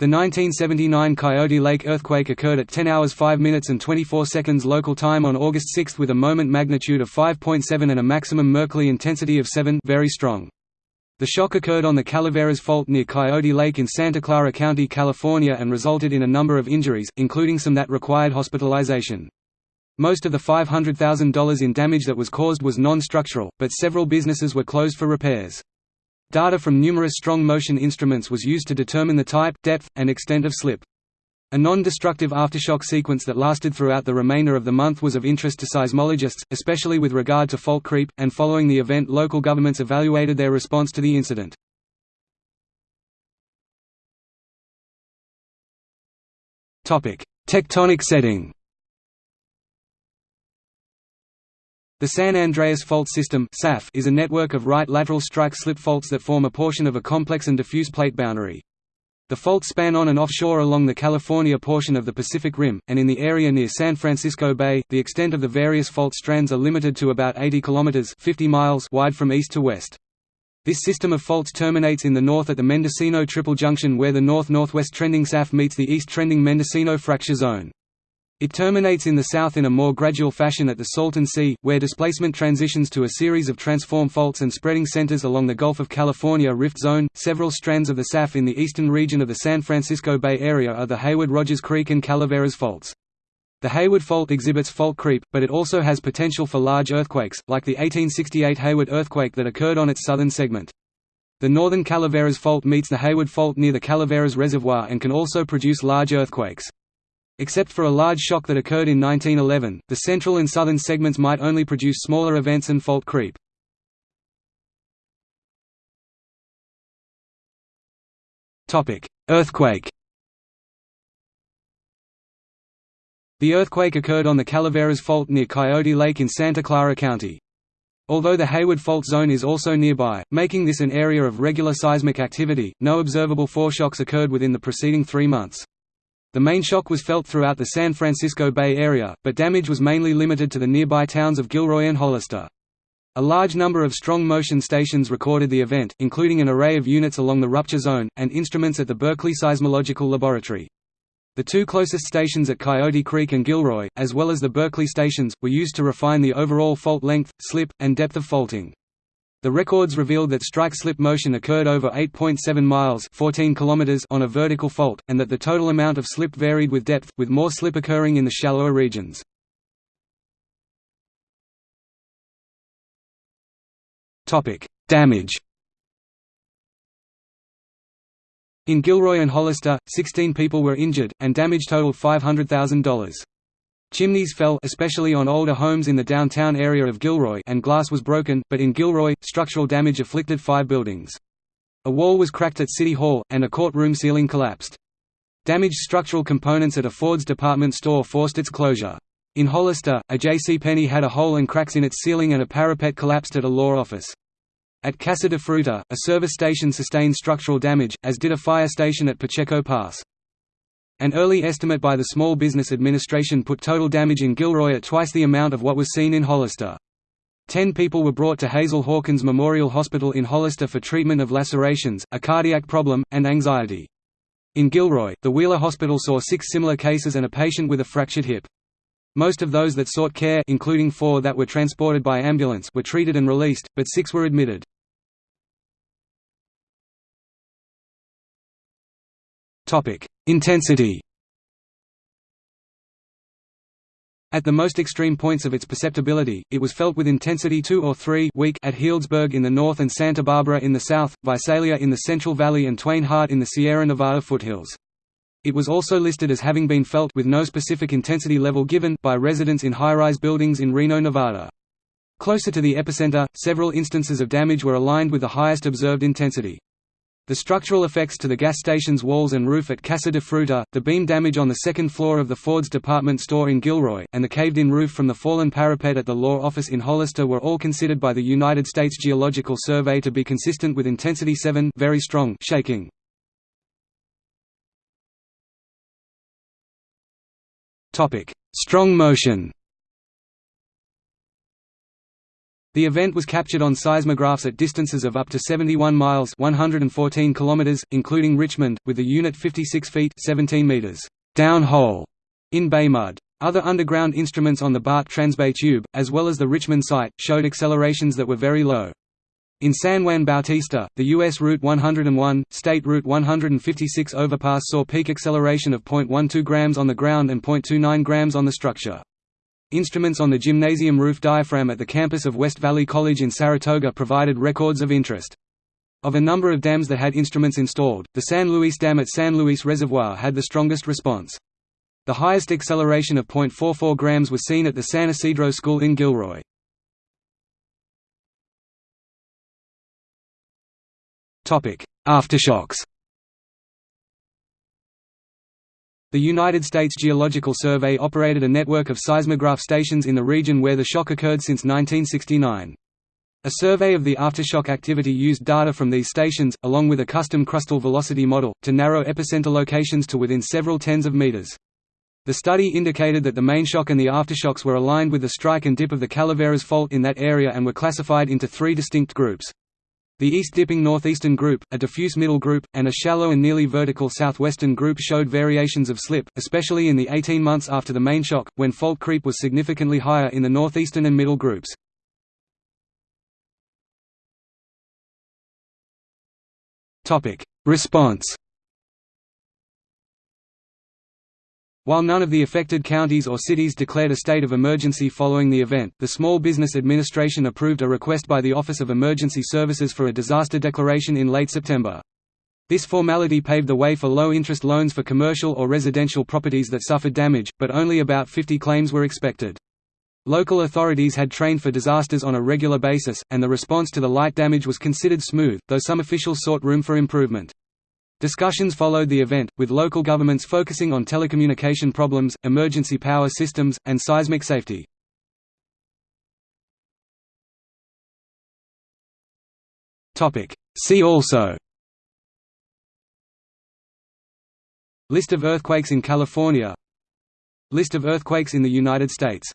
The 1979 Coyote Lake earthquake occurred at 10 hours 5 minutes and 24 seconds local time on August 6 with a moment magnitude of 5.7 and a maximum Mercalli intensity of 7 very strong. The shock occurred on the Calaveras Fault near Coyote Lake in Santa Clara County, California and resulted in a number of injuries, including some that required hospitalization. Most of the $500,000 in damage that was caused was non-structural, but several businesses were closed for repairs. Data from numerous strong motion instruments was used to determine the type, depth, and extent of slip. A non-destructive aftershock sequence that lasted throughout the remainder of the month was of interest to seismologists, especially with regard to fault creep, and following the event local governments evaluated their response to the incident. Tectonic setting The San Andreas Fault System is a network of right lateral strike-slip faults that form a portion of a complex and diffuse plate boundary. The faults span on and offshore along the California portion of the Pacific Rim, and in the area near San Francisco Bay, the extent of the various fault strands are limited to about 80 kilometers (50 miles) wide from east to west. This system of faults terminates in the north at the Mendocino Triple Junction where the north-northwest trending SAF meets the east-trending Mendocino fracture zone. It terminates in the south in a more gradual fashion at the Salton Sea, where displacement transitions to a series of transform faults and spreading centers along the Gulf of California rift zone. Several strands of the SAF in the eastern region of the San Francisco Bay Area are the Hayward-Rogers Creek and Calaveras faults. The Hayward Fault exhibits fault creep, but it also has potential for large earthquakes, like the 1868 Hayward earthquake that occurred on its southern segment. The northern Calaveras Fault meets the Hayward Fault near the Calaveras Reservoir and can also produce large earthquakes. Except for a large shock that occurred in 1911, the central and southern segments might only produce smaller events and fault creep. Earthquake The earthquake occurred on the Calaveras Fault near Coyote Lake in Santa Clara County. Although the Hayward Fault Zone is also nearby, making this an area of regular seismic activity, no observable foreshocks occurred within the preceding three months. The main shock was felt throughout the San Francisco Bay Area, but damage was mainly limited to the nearby towns of Gilroy and Hollister. A large number of strong motion stations recorded the event, including an array of units along the rupture zone, and instruments at the Berkeley Seismological Laboratory. The two closest stations at Coyote Creek and Gilroy, as well as the Berkeley stations, were used to refine the overall fault length, slip, and depth of faulting. The records revealed that strike-slip motion occurred over 8.7 miles 14 kilometers on a vertical fault, and that the total amount of slip varied with depth, with more slip occurring in the shallower regions. Damage In Gilroy and Hollister, 16 people were injured, and damage totaled $500,000. Chimneys fell especially on older homes in the downtown area of Gilroy and glass was broken, but in Gilroy, structural damage afflicted five buildings. A wall was cracked at City Hall, and a courtroom ceiling collapsed. Damaged structural components at a Ford's department store forced its closure. In Hollister, a J.C. Penney had a hole and cracks in its ceiling and a parapet collapsed at a law office. At Casa de Fruta, a service station sustained structural damage, as did a fire station at Pacheco Pass. An early estimate by the Small Business Administration put total damage in Gilroy at twice the amount of what was seen in Hollister. Ten people were brought to Hazel Hawkins Memorial Hospital in Hollister for treatment of lacerations, a cardiac problem, and anxiety. In Gilroy, the Wheeler Hospital saw six similar cases and a patient with a fractured hip. Most of those that sought care including four that were transported by ambulance were treated and released, but six were admitted. Intensity At the most extreme points of its perceptibility, it was felt with intensity 2 or 3 weak at Healdsburg in the north and Santa Barbara in the south, Visalia in the Central Valley and Twain Harte in the Sierra Nevada foothills. It was also listed as having been felt with no specific intensity level given by residents in high-rise buildings in Reno, Nevada. Closer to the epicenter, several instances of damage were aligned with the highest observed intensity. The structural effects to the gas station's walls and roof at Casa de Fruta, the beam damage on the second floor of the Ford's department store in Gilroy, and the caved-in roof from the fallen parapet at the law office in Hollister were all considered by the United States Geological Survey to be consistent with intensity 7 very strong shaking. Strong motion The event was captured on seismographs at distances of up to 71 miles 114 kilometers, including Richmond, with the unit 56 feet 17 meters downhole in bay mud. Other underground instruments on the BART Transbay tube, as well as the Richmond site, showed accelerations that were very low. In San Juan Bautista, the U.S. Route 101, State Route 156 overpass saw peak acceleration of 0.12 grams on the ground and 0.29 grams on the structure. Instruments on the gymnasium roof diaphragm at the campus of West Valley College in Saratoga provided records of interest. Of a number of dams that had instruments installed, the San Luis Dam at San Luis Reservoir had the strongest response. The highest acceleration of 0.44 grams was seen at the San Isidro School in Gilroy. Aftershocks The United States Geological Survey operated a network of seismograph stations in the region where the shock occurred since 1969. A survey of the aftershock activity used data from these stations, along with a custom crustal velocity model, to narrow epicenter locations to within several tens of meters. The study indicated that the main shock and the aftershocks were aligned with the strike and dip of the Calaveras Fault in that area and were classified into three distinct groups. The east-dipping northeastern group, a diffuse middle group, and a shallow and nearly vertical southwestern group showed variations of slip, especially in the 18 months after the main shock, when fault creep was significantly higher in the northeastern and middle groups. Response While none of the affected counties or cities declared a state of emergency following the event, the Small Business Administration approved a request by the Office of Emergency Services for a disaster declaration in late September. This formality paved the way for low-interest loans for commercial or residential properties that suffered damage, but only about 50 claims were expected. Local authorities had trained for disasters on a regular basis, and the response to the light damage was considered smooth, though some officials sought room for improvement. Discussions followed the event, with local governments focusing on telecommunication problems, emergency power systems, and seismic safety. See also. List of earthquakes in California. List of earthquakes in the United States